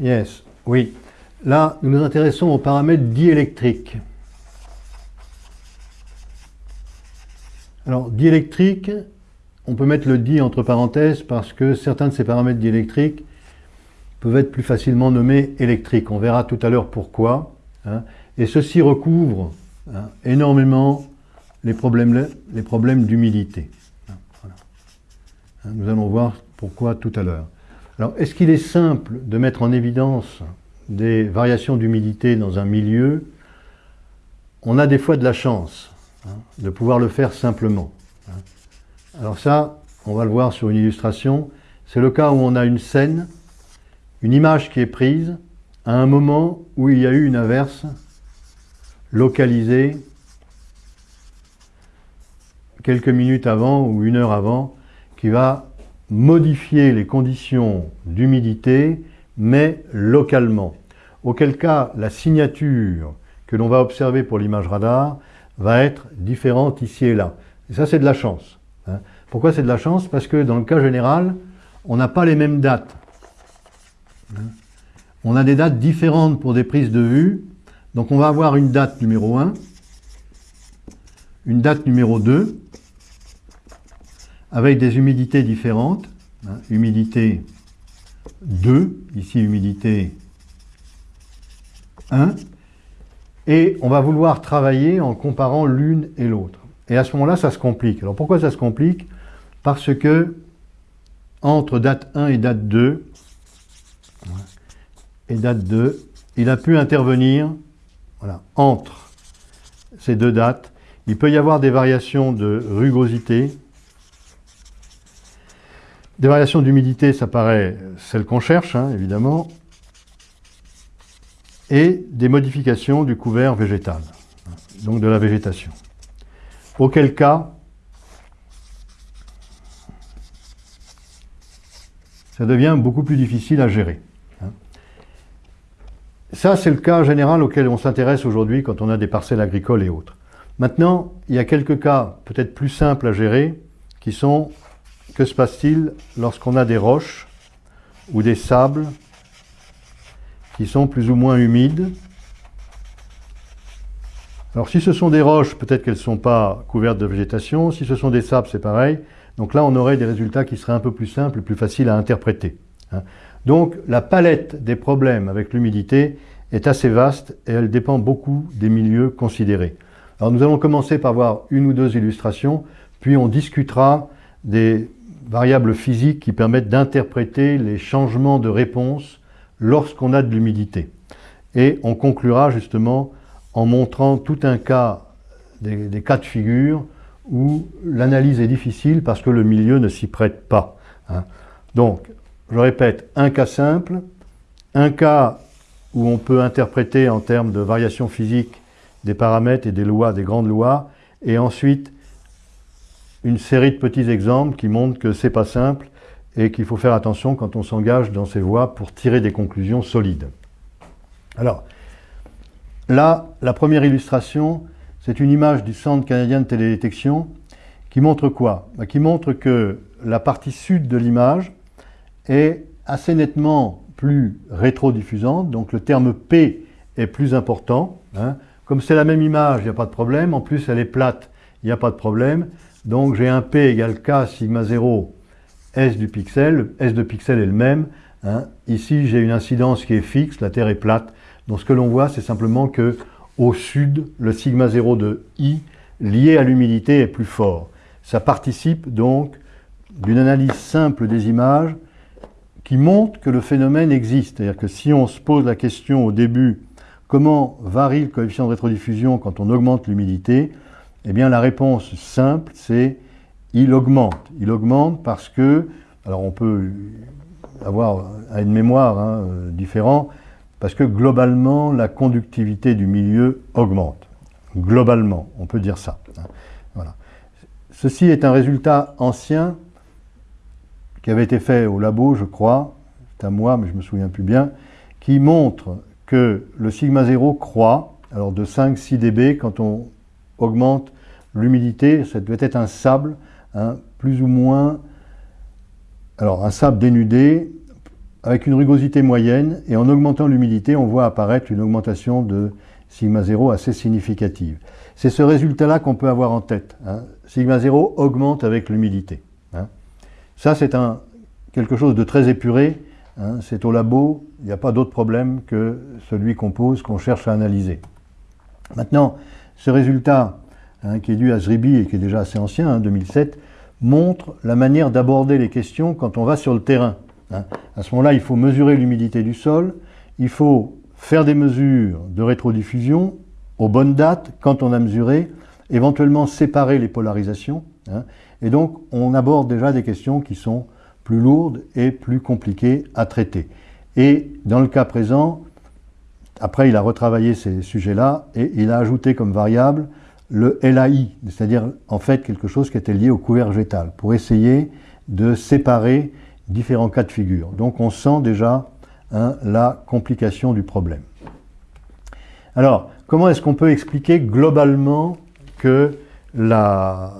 Yes, oui. Là, nous nous intéressons aux paramètres diélectriques. Alors, diélectrique, on peut mettre le di entre parenthèses parce que certains de ces paramètres diélectriques peuvent être plus facilement nommés électriques. On verra tout à l'heure pourquoi. Hein. Et ceci recouvre hein, énormément les problèmes, les d'humidité. Hein, nous allons voir pourquoi tout à l'heure. Alors, est-ce qu'il est simple de mettre en évidence des variations d'humidité dans un milieu? On a des fois de la chance de pouvoir le faire simplement. Alors ça, on va le voir sur une illustration. C'est le cas où on a une scène, une image qui est prise à un moment où il y a eu une averse localisée quelques minutes avant ou une heure avant qui va modifier les conditions d'humidité, mais localement. Auquel cas, la signature que l'on va observer pour l'image radar va être différente ici et là. Et ça, c'est de la chance. Hein. Pourquoi c'est de la chance? Parce que dans le cas général, on n'a pas les mêmes dates. Hein. On a des dates différentes pour des prises de vue. Donc on va avoir une date numéro 1, une date numéro 2, avec des humidités différentes. Hein, humidité 2, ici humidité 1. Et on va vouloir travailler en comparant l'une et l'autre. Et à ce moment-là, ça se complique. Alors pourquoi ça se complique? Parce que entre date 1 et date 2, et date 2, il a pu intervenir voilà, entre ces deux dates. Il peut y avoir des variations de rugosité, des variations d'humidité, ça paraît celle qu'on cherche, hein, évidemment, et des modifications du couvert végétal, donc de la végétation. Auquel cas, ça devient beaucoup plus difficile à gérer. Hein. Ça, c'est le cas général auquel on s'intéresse aujourd'hui quand on a des parcelles agricoles et autres. Maintenant, il y a quelques cas peut-être plus simples à gérer qui sont que se passe-t-il lorsqu'on a des roches ou des sables qui sont plus ou moins humides? Alors si ce sont des roches, peut-être qu'elles ne sont pas couvertes de végétation. Si ce sont des sables, c'est pareil. Donc là, on aurait des résultats qui seraient un peu plus simples et plus faciles à interpréter. Hein. Donc la palette des problèmes avec l'humidité est assez vaste et elle dépend beaucoup des milieux considérés. Alors nous allons commencer par voir une ou deux illustrations, puis on discutera des variables physiques qui permettent d'interpréter les changements de réponse lorsqu'on a de l'humidité. Et on conclura justement en montrant tout un cas, des, cas de figure où l'analyse est difficile parce que le milieu ne s'y prête pas. Hein. Donc, je répète, un cas simple, un cas où on peut interpréter en termes de variations physiques des paramètres et des lois, des grandes lois, et ensuite une série de petits exemples qui montrent que c'est pas simple et qu'il faut faire attention quand on s'engage dans ces voies pour tirer des conclusions solides. Alors, là, la première illustration, c'est une image du Centre canadien de télédétection qui montre quoi? Bah, Qui montre que la partie sud de l'image est assez nettement plus rétrodiffusante, donc le terme P est plus important. Hein. Comme c'est la même image, il n'y a pas de problème. En plus, elle est plate, il n'y a pas de problème. Donc j'ai un P égale K sigma 0 S du pixel. S de pixel est le même. Hein. Ici, j'ai une incidence qui est fixe, la Terre est plate. Donc ce que l'on voit, c'est simplement que au sud, le sigma 0 de I lié à l'humidité est plus fort. Ça participe donc d'une analyse simple des images qui montre que le phénomène existe. C'est-à-dire que si on se pose la question au début, comment varie le coefficient de rétrodiffusion quand on augmente l'humidité eh bien, la réponse simple, c'est il augmente. Il augmente parce que, alors on peut avoir une mémoire hein, euh, différente, parce que globalement, la conductivité du milieu augmente. Globalement, on peut dire ça. Hein. Voilà. Ceci est un résultat ancien qui avait été fait au labo, je crois, c'est à moi, mais je me souviens plus bien, qui montre que le sigma 0 croît, alors de 5-6 dB quand on augmente l'humidité, ça doit être un sable, hein, plus ou moins, alors un sable dénudé, avec une rugosité moyenne, et en augmentant l'humidité, on voit apparaître une augmentation de sigma 0 assez significative. C'est ce résultat-là qu'on peut avoir en tête. Hein. Sigma 0 augmente avec l'humidité. Hein. Ça, c'est quelque chose de très épuré. C'est au labo, il n'y a pas d'autre problème que celui qu'on pose, qu'on cherche à analyser. Maintenant, ce résultat, qui est dû à Zribi et qui est déjà assez ancien, 2007, montre la manière d'aborder les questions quand on va sur le terrain. À ce moment-là, il faut mesurer l'humidité du sol, il faut faire des mesures de rétrodiffusion aux bonnes dates, quand on a mesuré, éventuellement séparer les polarisations. Hein. et donc, on aborde déjà des questions qui sont plus lourdes et plus compliquées à traiter. Et dans le cas présent, après, il a retravaillé ces sujets-là et il a ajouté comme variable le LAI, c'est-à-dire en fait quelque chose qui était lié au couvert végétal, pour essayer de séparer différents cas de figure. Donc on sent déjà hein, la complication du problème. Alors, comment est-ce qu'on peut expliquer globalement que la,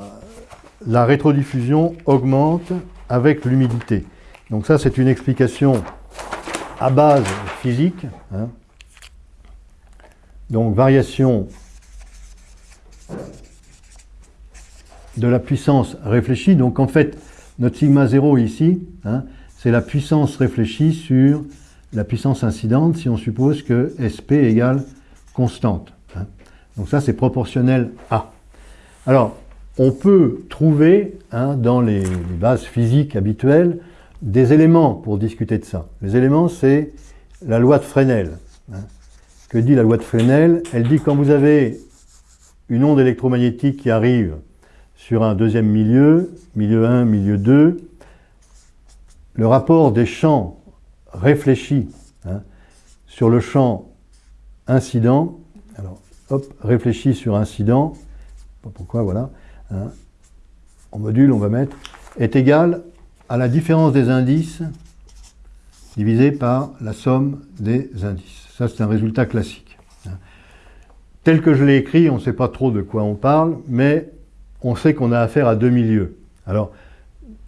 rétrodiffusion augmente avec l'humidité? Donc ça, c'est une explication à base physique. Hein. Donc, variation de la puissance réfléchie. Donc, en fait, notre sigma 0 ici, hein, c'est la puissance réfléchie sur la puissance incidente si on suppose que SP égale constante. Hein. Donc ça, c'est proportionnel à. Alors, on peut trouver hein, dans les, bases physiques habituelles des éléments pour discuter de ça. Les éléments, c'est la loi de Fresnel. Que dit la loi de Fresnel? Elle dit quand vous avez une onde électromagnétique qui arrive sur un deuxième milieu, milieu 1, milieu 2, le rapport des champs réfléchis hein, sur le champ incident, alors hop, réfléchi sur incident, pas pourquoi, voilà, hein, en module on va mettre, est égal à la différence des indices divisé par la somme des indices. Ça c'est un résultat classique. Hein. Tel que je l'ai écrit, on ne sait pas trop de quoi on parle, mais on sait qu'on a affaire à deux milieux. Alors,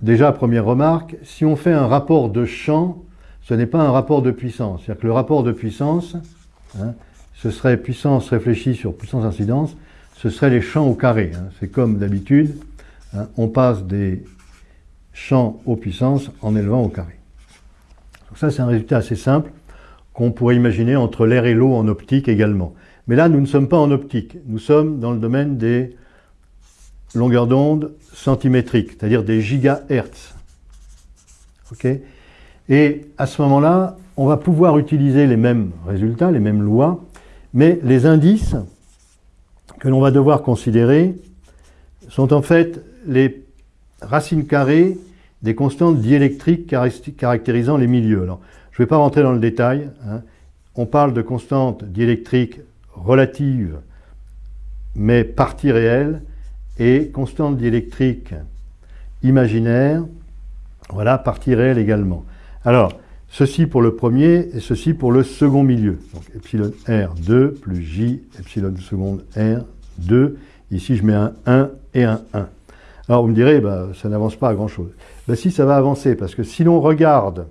déjà, première remarque, si on fait un rapport de champ, ce n'est pas un rapport de puissance. C'est-à-dire que le rapport de puissance, hein, ce serait puissance réfléchie sur puissance incidence, ce serait les champs au carré. Hein. C'est comme d'habitude, hein, on passe des champs aux puissances en élevant au carré. Donc ça, c'est un résultat assez simple qu'on pourrait imaginer entre l'air et l'eau en optique également. Mais là, nous ne sommes pas en optique, nous sommes dans le domaine des longueur d'onde centimétrique, c'est-à-dire des gigahertz. Et à ce moment-là, on va pouvoir utiliser les mêmes résultats, les mêmes lois, mais les indices que l'on va devoir considérer sont en fait les racines carrées des constantes diélectriques caractérisant les milieux. Je ne vais pas rentrer dans le détail. Hein. On parle de constantes diélectriques relatives, mais partie réelle, et constante diélectrique imaginaire, voilà, partie réelle également. Alors, ceci pour le premier et ceci pour le second milieu. Donc, epsilon R2 plus J, epsilon seconde R2. Ici, je mets un 1 et un 1. Alors, vous me direz, bah, ça n'avance pas à grand-chose. Bah, si, ça va avancer, parce que si l'on regarde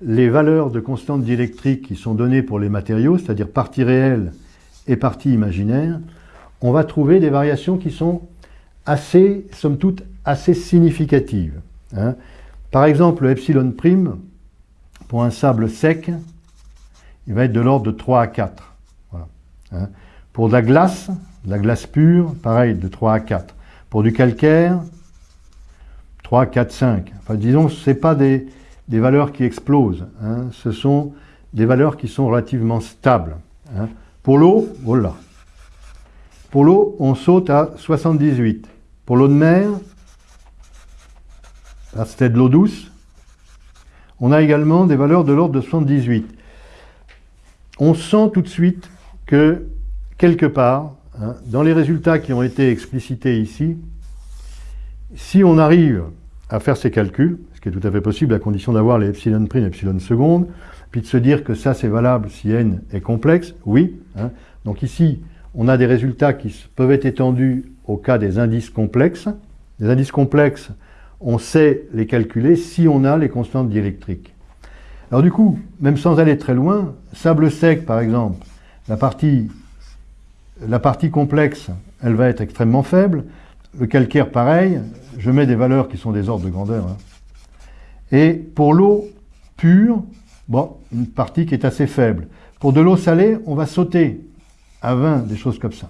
les valeurs de constante diélectrique qui sont données pour les matériaux, c'est-à-dire partie réelle et partie imaginaire, on va trouver des variations qui sont assez, somme toute, assez significative. Hein. Par exemple, le epsilon prime, pour un sable sec, il va être de l'ordre de 3 à 4. Hein. Pour de la glace, de la glace pure, pareil, de 3 à 4. Pour du calcaire, 3, 4, 5. Enfin, disons, ce pas des, valeurs qui explosent. Hein. Ce sont des valeurs qui sont relativement stables. L'eau, voilà. Pour l'eau, on saute à 78. Pour l'eau de mer, c'était de l'eau douce, on a également des valeurs de l'ordre de 78. On sent tout de suite que, quelque part, hein, dans les résultats qui ont été explicités ici, si on arrive à faire ces calculs, ce qui est tout à fait possible à condition d'avoir les epsilon prime et epsilon seconde, puis de se dire que ça c'est valable si n est complexe, oui. Hein. donc ici, on a des résultats qui peuvent être étendus au cas des indices complexes. Les indices complexes, on sait les calculer si on a les constantes diélectriques. Alors du coup, même sans aller très loin, sable sec par exemple, la partie, la partie complexe, elle va être extrêmement faible. Le calcaire, pareil, je mets des valeurs qui sont des ordres de grandeur. hein. Et pour l'eau pure, bon, une partie qui est assez faible. Pour de l'eau salée, on va sauter à 20, des choses comme ça.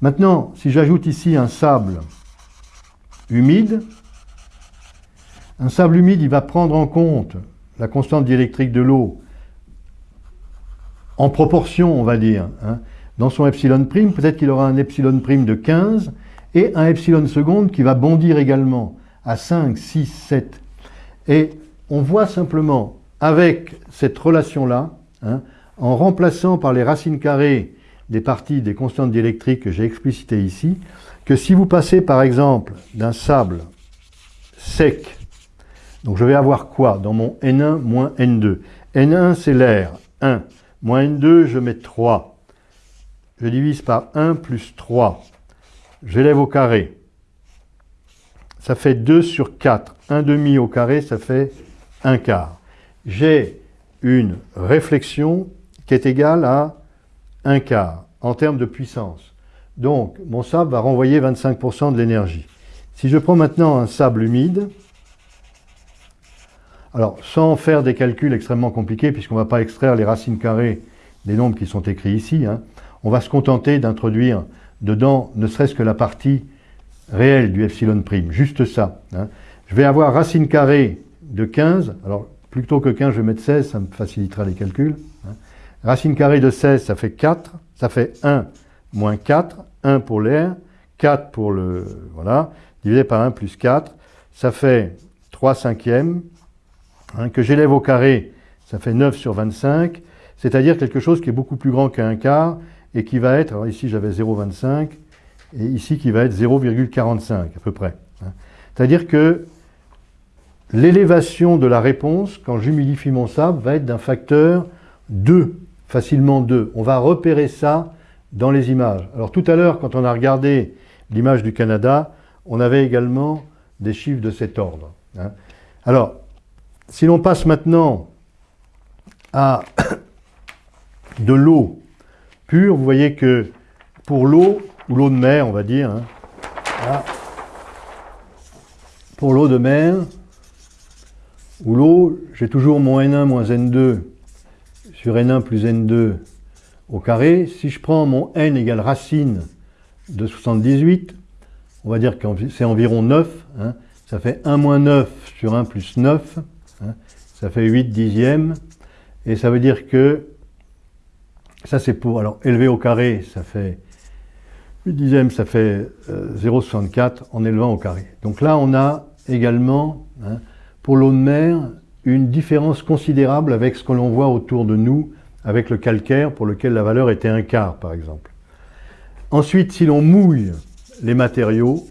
Maintenant, si j'ajoute ici un sable humide, un sable humide, il va prendre en compte la constante diélectrique de l'eau en proportion, on va dire, hein, dans son epsilon prime. Peut-être qu'il aura un epsilon prime de 15 et un epsilon seconde qui va bondir également à 5, 6, 7. Et on voit simplement avec cette relation-là, hein, en remplaçant par les racines carrées des parties des constantes diélectriques que j'ai explicitées ici, que si vous passez par exemple d'un sable sec, donc je vais avoir quoi dans mon N1 moins N2 N1 c'est l'air, 1, moins N2 je mets 3, je divise par 1 plus 3, j'élève au carré, ça fait 2 sur 4, 1 demi au carré ça fait 1 quart. J'ai une réflexion qui est égale à 1 quart en termes de puissance. Donc, mon sable va renvoyer 25% de l'énergie. Si je prends maintenant un sable humide, alors sans faire des calculs extrêmement compliqués, puisqu'on ne va pas extraire les racines carrées des nombres qui sont écrits ici, hein, on va se contenter d'introduire dedans ne serait-ce que la partie réelle du epsilon prime, juste ça. hein. Je vais avoir racine carrée de 15, alors plutôt que 15, je vais mettre 16, ça me facilitera les calculs. hein. Racine carrée de 16, ça fait 4, ça fait 1 moins 4, 1 pour l'air, 4 pour le... voilà, divisé par 1 plus 4, ça fait 3 cinquièmes, hein, que j'élève au carré, ça fait 9 sur 25, c'est-à-dire quelque chose qui est beaucoup plus grand qu'un quart, et qui va être, alors ici j'avais 0,25, et ici qui va être 0,45 à peu près. hein. C'est-à-dire que l'élévation de la réponse, quand j'humidifie mon sable, va être d'un facteur 2, facilement 2. On va repérer ça dans les images. Alors tout à l'heure, quand on a regardé l'image du Canada, on avait également des chiffres de cet ordre. hein. Alors, si l'on passe maintenant à de l'eau pure, vous voyez que pour l'eau, ou l'eau de mer, on va dire, hein, pour l'eau de mer, ou l'eau, j'ai toujours mon N1 moins N2 sur N1 plus N2 au carré. Si je prends mon N égale racine de 78, on va dire que c'est environ 9, hein, ça fait 1 moins 9 sur 1 plus 9, hein, ça fait 8 dixièmes, et ça veut dire que, ça c'est pour, alors élevé au carré, ça fait 8 dixièmes, ça fait euh, 0,64 en élevant au carré. Donc là on a également, hein, pour l'eau de mer, une différence considérable avec ce que l'on voit autour de nous, avec le calcaire, pour lequel la valeur était un quart, par exemple. Ensuite, si l'on mouille les matériaux,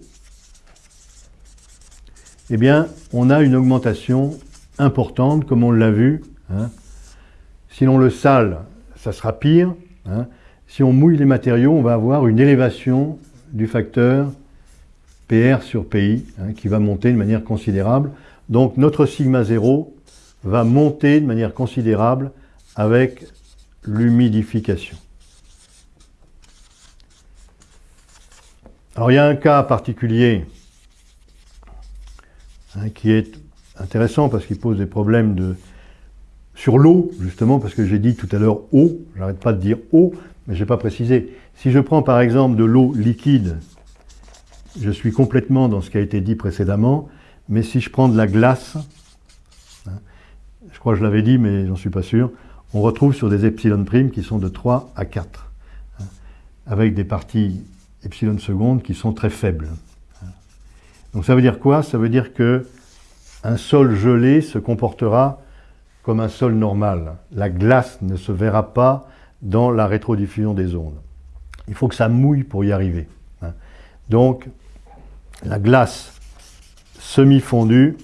eh bien, on a une augmentation importante, comme on l'a vu. hein. Si l'on le sale, ça sera pire. hein. Si on mouille les matériaux, on va avoir une élévation du facteur PR sur PI, hein, qui va monter de manière considérable. Donc notre sigma 0 va monter de manière considérable avec l'humidification. Alors il y a un cas particulier hein, qui est intéressant parce qu'il pose des problèmes de, sur l'eau, justement, parce que j'ai dit tout à l'heure eau, j'arrête pas de dire eau, mais je n'ai pas précisé. Si je prends par exemple de l'eau liquide, je suis complètement dans ce qui a été dit précédemment, mais si je prends de la glace, je crois que je l'avais dit, mais j'en suis pas sûr, on retrouve sur des epsilon primes qui sont de 3 à 4, hein, avec des parties epsilon secondes qui sont très faibles. hein. Donc ça veut dire quoi? Ça veut dire que un sol gelé se comportera comme un sol normal. La glace ne se verra pas dans la rétrodiffusion des ondes. Il faut que ça mouille pour y arriver. hein. Donc, la glace semi-fondue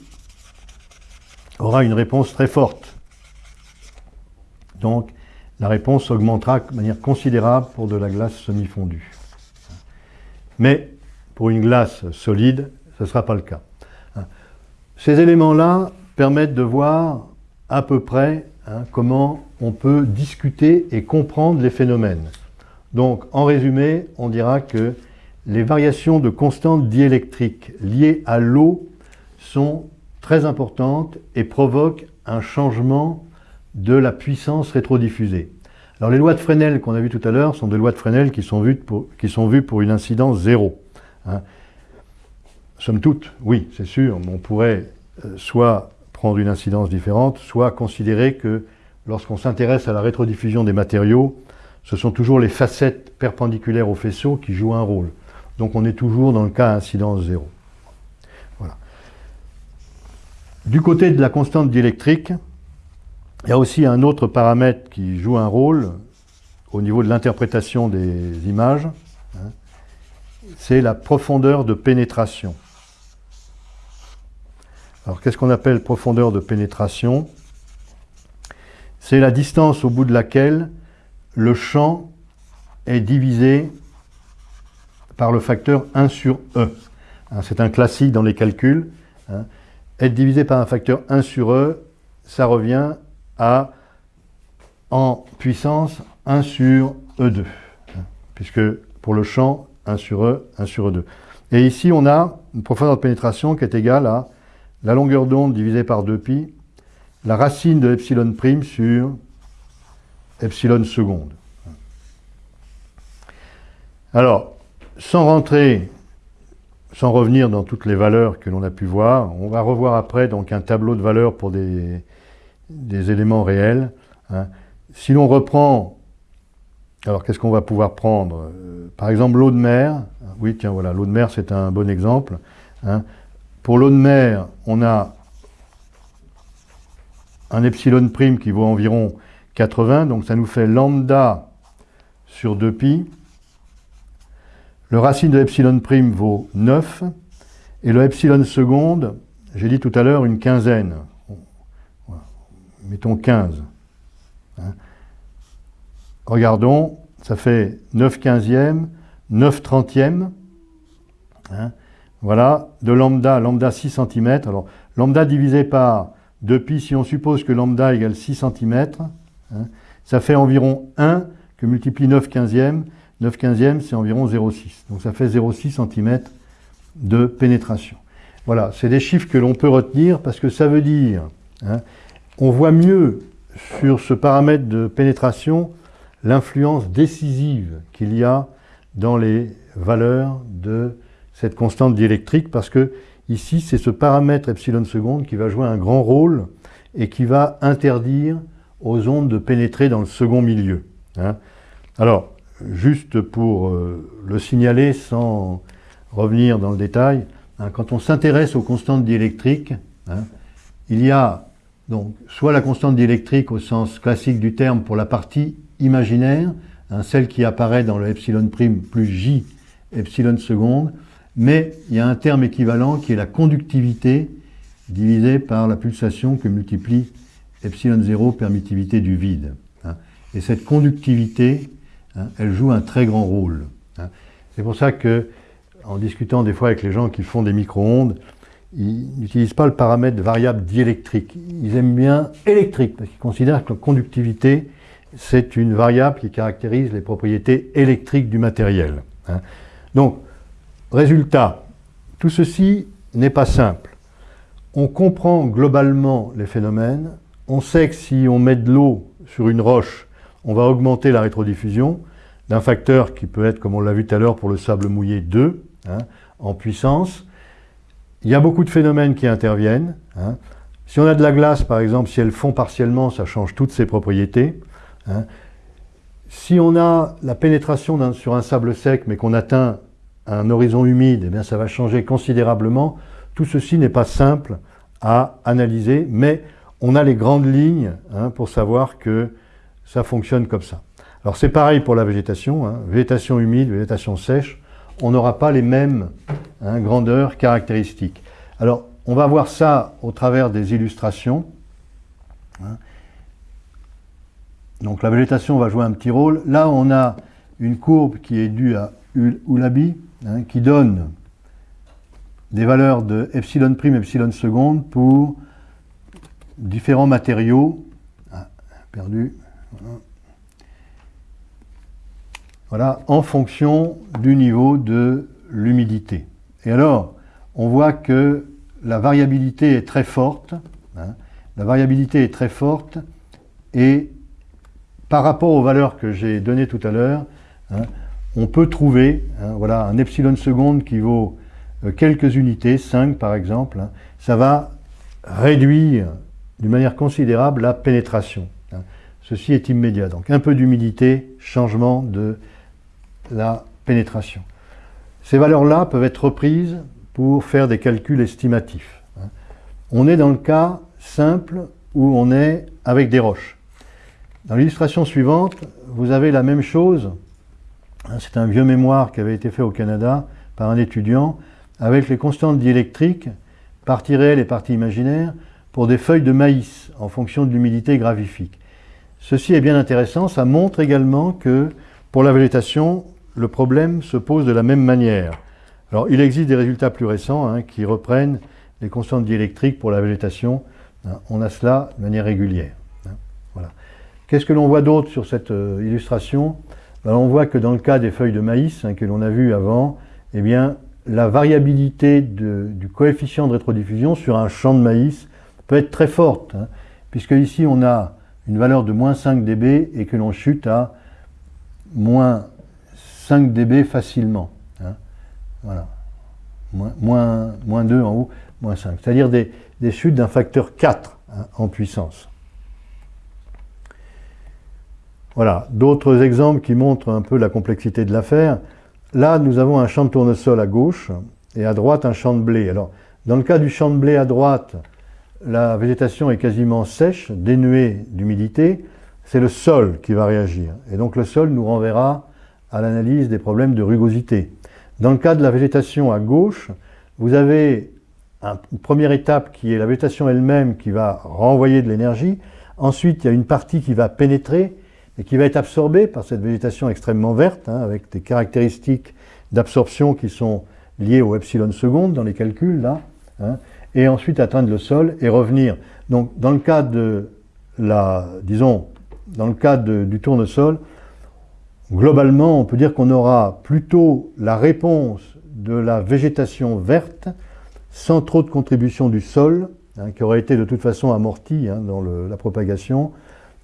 aura une réponse très forte. Donc, la réponse augmentera de manière considérable pour de la glace semi-fondue. Mais pour une glace solide, ce ne sera pas le cas. Ces éléments-là permettent de voir à peu près hein, comment on peut discuter et comprendre les phénomènes. Donc, en résumé, on dira que les variations de constante diélectrique liées à l'eau sont très importantes et provoquent un changement de la puissance rétrodiffusée. Alors les lois de Fresnel qu'on a vues tout à l'heure sont des lois de Fresnel qui sont vues pour, qui sont vues pour une incidence zéro. Hein. Somme toute, oui, c'est sûr, on pourrait euh, soit prendre une incidence différente, soit considérer que lorsqu'on s'intéresse à la rétrodiffusion des matériaux, ce sont toujours les facettes perpendiculaires au faisceau qui jouent un rôle. Donc on est toujours dans le cas incidence zéro. Voilà. Du côté de la constante diélectrique, il y a aussi un autre paramètre qui joue un rôle au niveau de l'interprétation des images, hein. c'est la profondeur de pénétration. Alors qu'est-ce qu'on appelle profondeur de pénétration? C'est la distance au bout de laquelle le champ est divisé par le facteur 1 sur E. C'est un classique dans les calculs. Hein. Être divisé par un facteur 1 sur E, ça revient à, en puissance, 1 sur E2. Hein, puisque pour le champ, 1 sur E, 1 sur E2. Et ici, on a une profondeur de pénétration qui est égale à la longueur d'onde divisée par 2pi, la racine de epsilon prime sur epsilon seconde. Alors, sans rentrer, sans revenir dans toutes les valeurs que l'on a pu voir, on va revoir après donc un tableau de valeurs pour des, éléments réels. Hein. Si l'on reprend, alors qu'est-ce qu'on va pouvoir prendre Par exemple, l'eau de mer. Oui, tiens, voilà, l'eau de mer, c'est un bon exemple. Hein. Pour l'eau de mer, on a un epsilon prime qui vaut environ 80, donc ça nous fait lambda sur 2pi. Le racine de epsilon prime vaut 9, et le epsilon seconde, j'ai dit tout à l'heure une quinzaine. Mettons 15. Hein. Regardons, ça fait 9 quinzièmes, 9 trentièmes. Hein. Voilà, de lambda, lambda 6 cm. Alors, lambda divisé par 2pi, si on suppose que lambda égale 6 cm, hein, ça fait environ 1 que multiplie 9 quinzièmes. 9 quinzièmes, c'est environ 0,6. Donc ça fait 0,6 cm de pénétration. Voilà, c'est des chiffres que l'on peut retenir parce que ça veut dire, hein, on voit mieux sur ce paramètre de pénétration l'influence décisive qu'il y a dans les valeurs de cette constante diélectrique parce que ici c'est ce paramètre epsilon seconde qui va jouer un grand rôle et qui va interdire aux ondes de pénétrer dans le second milieu. Hein. Alors, juste pour euh, le signaler sans revenir dans le détail, hein, quand on s'intéresse aux constantes diélectriques, hein, il y a donc soit la constante diélectrique au sens classique du terme pour la partie imaginaire, celle qui apparaît dans le epsilon prime plus j epsilon seconde, mais il y a un terme équivalent qui est la conductivité divisée par la pulsation que multiplie epsilon 0 permittivité du vide. Hein. Et cette conductivité, hein, elle joue un très grand rôle. Hein. C'est pour ça que, en discutant des fois avec les gens qui font des micro-ondes, ils n'utilisent pas le paramètre variable diélectrique. Ils aiment bien électrique, parce qu'ils considèrent que la conductivité, c'est une variable qui caractérise les propriétés électriques du matériel. Donc, Résultat, tout ceci n'est pas simple. On comprend globalement les phénomènes, on sait que si on met de l'eau sur une roche, on va augmenter la rétrodiffusion d'un facteur qui peut être, comme on l'a vu tout à l'heure pour le sable mouillé, 2 hein, en puissance. Il y a beaucoup de phénomènes qui interviennent. Hein. Si on a de la glace, par exemple, si elle fond partiellement, ça change toutes ses propriétés. Hein. Si on a la pénétration sur un sable sec, mais qu'on atteint un horizon humide, eh bien, ça va changer considérablement. Tout ceci n'est pas simple à analyser, mais on a les grandes lignes pour savoir que ça fonctionne comme ça. Alors c'est pareil pour la végétation, hein. végétation humide, végétation sèche, on n'aura pas les mêmes hein, grandeurs caractéristiques. Alors on va voir ça au travers des illustrations. Donc la végétation va jouer un petit rôle. Là on a une courbe qui est due à Oulabi, Hein, qui donne des valeurs de epsilon prime, epsilon seconde pour différents matériaux. Ah, perdu. Voilà. en fonction du niveau de l'humidité. Et alors, on voit que la variabilité est très forte. Hein. la variabilité est très forte et par rapport aux valeurs que j'ai données tout à l'heure, hein, on peut trouver hein, voilà, un epsilon seconde qui vaut euh, quelques unités, 5 par exemple, ça va réduire d'une manière considérable la pénétration. Ceci est immédiat. Donc un peu d'humidité, changement de la pénétration. Ces valeurs-là peuvent être reprises pour faire des calculs estimatifs. On est dans le cas simple où on est avec des roches. Dans l'illustration suivante, vous avez la même chose. C'est un vieux mémoire qui avait été fait au Canada par un étudiant avec les constantes diélectriques, parties réelles et parties imaginaires, pour des feuilles de maïs en fonction de l'humidité gravifique. Ceci est bien intéressant, ça montre également que pour la végétation, le problème se pose de la même manière. Alors il existe des résultats plus récents hein, qui reprennent les constantes diélectriques pour la végétation. Hein. on a cela de manière régulière. Hein. voilà. Qu'est-ce que l'on voit d'autre sur cette euh, illustration? Ben, On voit que dans le cas des feuilles de maïs que l'on a vu avant, eh bien, la variabilité du coefficient de rétrodiffusion sur un champ de maïs peut être très forte, puisque ici on a une valeur de moins 5 dB et que l'on chute à moins 5 dB facilement. Hein. Voilà. Moins, moins, 2 en haut, moins 5. C'est-à-dire des, chutes d'un facteur 4 hein, en puissance. Voilà, d'autres exemples qui montrent un peu la complexité de l'affaire. Là, nous avons un champ de tournesol à gauche et à droite un champ de blé. Alors, dans le cas du champ de blé à droite, la végétation est quasiment sèche, dénuée d'humidité, c'est le sol qui va réagir. Et donc le sol nous renverra à l'analyse des problèmes de rugosité. Dans le cas de la végétation à gauche, vous avez une première étape qui est la végétation elle-même qui va renvoyer de l'énergie. Ensuite, il y a une partie qui va pénétrer et qui va être absorbée par cette végétation extrêmement verte, hein, avec des caractéristiques d'absorption qui sont liées au epsilon seconde dans les calculs, là. Hein et ensuite atteindre le sol et revenir. Donc dans le cas de la, disons, dans le cas du tournesol, globalement on peut dire qu'on aura plutôt la réponse de la végétation verte sans trop de contribution du sol, hein, qui aurait été de toute façon amortie hein, dans la propagation,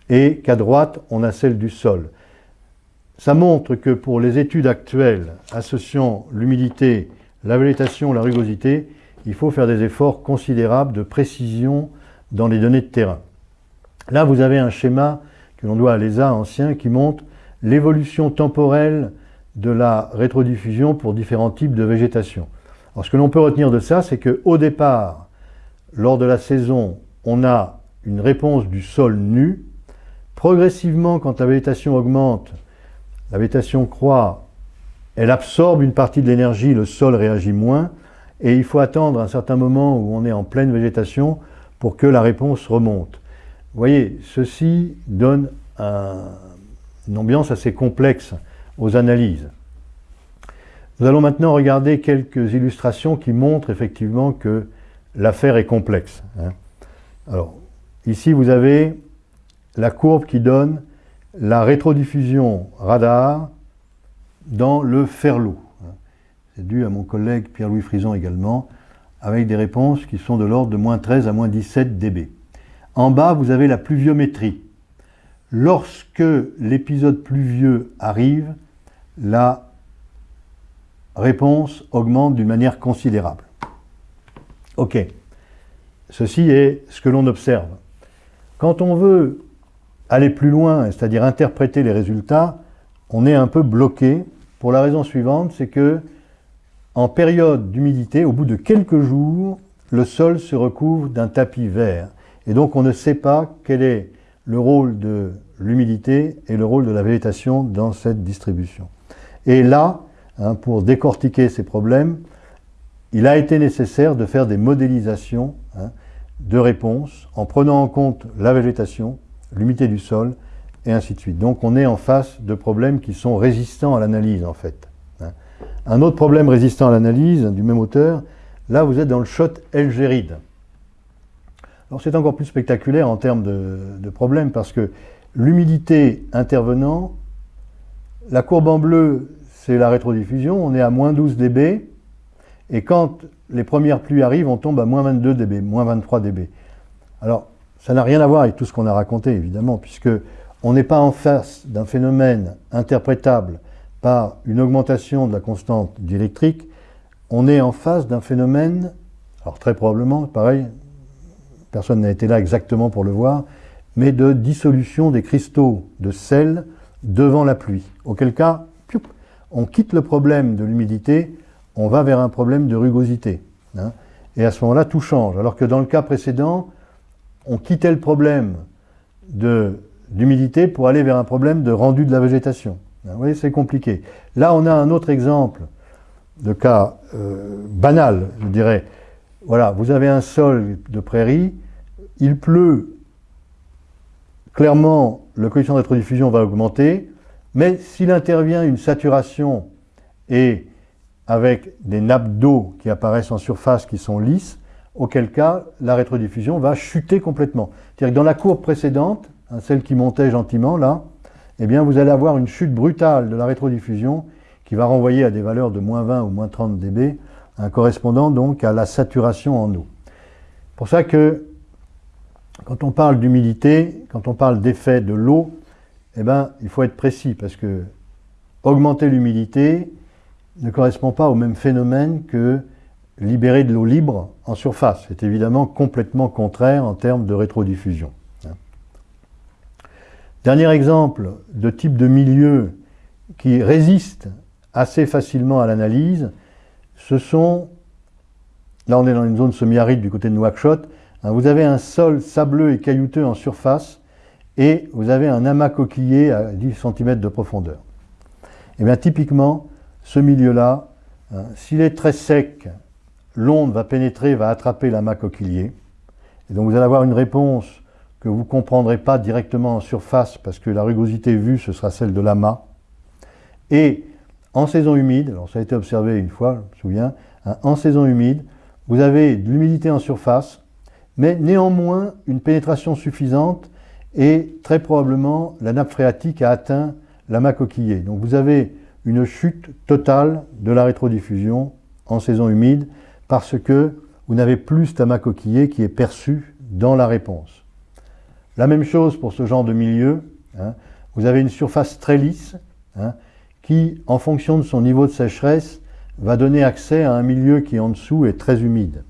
et qu'à droite on a celle du sol. Ça montre que pour les études actuelles associant l'humidité, la végétation, la rugosité, il faut faire des efforts considérables de précision dans les données de terrain. Là, vous avez un schéma que l'on doit à l'ESA ancien qui montre l'évolution temporelle de la rétrodiffusion pour différents types de végétation. Alors, ce que l'on peut retenir de ça, c'est qu'au départ, lors de la saison, on a une réponse du sol nu. Progressivement, quand la végétation augmente, la végétation croît, elle absorbe une partie de l'énergie, le sol réagit moins, et il faut attendre un certain moment où on est en pleine végétation pour que la réponse remonte. Vous voyez, ceci donne une ambiance assez complexe aux analyses. Nous allons maintenant regarder quelques illustrations qui montrent effectivement que l'affaire est complexe. Hein. Alors, ici vous avez la courbe qui donne la rétrodiffusion radar dans le ferlo dû à mon collègue Pierre-Louis Frison également, avec des réponses qui sont de l'ordre de moins 13 à moins 17 dB. En bas, vous avez la pluviométrie. Lorsque l'épisode pluvieux arrive, la réponse augmente d'une manière considérable. Ok, ceci est ce que l'on observe. Quand on veut aller plus loin, c'est-à-dire interpréter les résultats, on est un peu bloqué pour la raison suivante, c'est que en période d'humidité, au bout de quelques jours, le sol se recouvre d'un tapis vert. Et donc on ne sait pas quel est le rôle de l'humidité et le rôle de la végétation dans cette distribution. Et là, hein, pour décortiquer ces problèmes, il a été nécessaire de faire des modélisations hein, de réponses en prenant en compte la végétation, l'humidité du sol, et ainsi de suite. Donc on est en face de problèmes qui sont résistants à l'analyse en fait. Un autre problème résistant à l'analyse du même auteur, là vous êtes dans le shot Elgéride. Alors c'est encore plus spectaculaire en termes de, de problème parce que l'humidité intervenant, la courbe en bleu, c'est la rétrodiffusion, on est à moins 12 dB, et quand les premières pluies arrivent, on tombe à moins 22 dB, moins 23 dB. Alors, ça n'a rien à voir avec tout ce qu'on a raconté, évidemment, puisque on n'est pas en face d'un phénomène interprétable par une augmentation de la constante diélectrique, on est en face d'un phénomène, alors très probablement, pareil, personne n'a été là exactement pour le voir, mais de dissolution des cristaux de sel devant la pluie. Auquel cas, on quitte le problème de l'humidité, on va vers un problème de rugosité. Hein. et à ce moment-là, tout change. Alors que dans le cas précédent, on quittait le problème d'humidité pour aller vers un problème de rendu de la végétation. Vous voyez, c'est compliqué. Là, on a un autre exemple de cas euh, banal, je dirais. Voilà, vous avez un sol de prairie, il pleut, clairement, le coefficient de rétrodiffusion va augmenter, mais s'il intervient une saturation et avec des nappes d'eau qui apparaissent en surface qui sont lisses, auquel cas la rétrodiffusion va chuter complètement. C'est-à-dire que dans la courbe précédente, hein, celle qui montait gentiment là, eh bien vous allez avoir une chute brutale de la rétrodiffusion qui va renvoyer à des valeurs de moins 20 ou moins 30 dB, hein, correspondant donc à la saturation en eau. pour ça que quand on parle d'humidité, quand on parle d'effet de l'eau, eh ben, il faut être précis parce que augmenter l'humidité ne correspond pas au même phénomène que libérer de l'eau libre en surface. C'est évidemment complètement contraire en termes de rétrodiffusion. Dernier exemple de type de milieu qui résiste assez facilement à l'analyse, ce sont, là on est dans une zone semi-aride du côté de Nouakchott, hein, vous avez un sol sableux et caillouteux en surface et vous avez un amas coquillé à 10 cm de profondeur. Et eh bien typiquement, ce milieu-là, hein, s'il est très sec, l'onde va pénétrer, va attraper l'amas coquillier. Et donc vous allez avoir une réponse que vous ne comprendrez pas directement en surface parce que la rugosité vue, ce sera celle de l'amas. Et en saison humide, alors ça a été observé une fois, je me souviens, hein, en saison humide, vous avez de l'humidité en surface, mais néanmoins une pénétration suffisante et très probablement la nappe phréatique a atteint l'amas coquillé. Donc vous avez une chute totale de la rétrodiffusion en saison humide parce que vous n'avez plus cet amas coquillé qui est perçu dans la réponse. La même chose pour ce genre de milieu. Hein. vous avez une surface très lisse hein, qui, en fonction de son niveau de sécheresse, va donner accès à un milieu qui en dessous est très humide.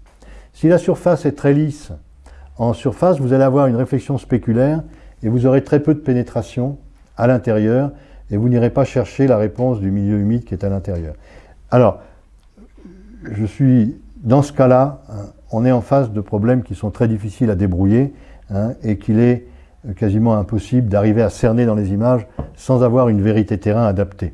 Si la surface est très lisse, en surface, vous allez avoir une réflexion spéculaire et vous aurez très peu de pénétration à l'intérieur et vous n'irez pas chercher la réponse du milieu humide qui est à l'intérieur. Alors, dans ce cas-là, hein, on est en face de problèmes qui sont très difficiles à débrouiller hein, et qu'il est quasiment impossible d'arriver à cerner dans les images sans avoir une vérité terrain adaptée.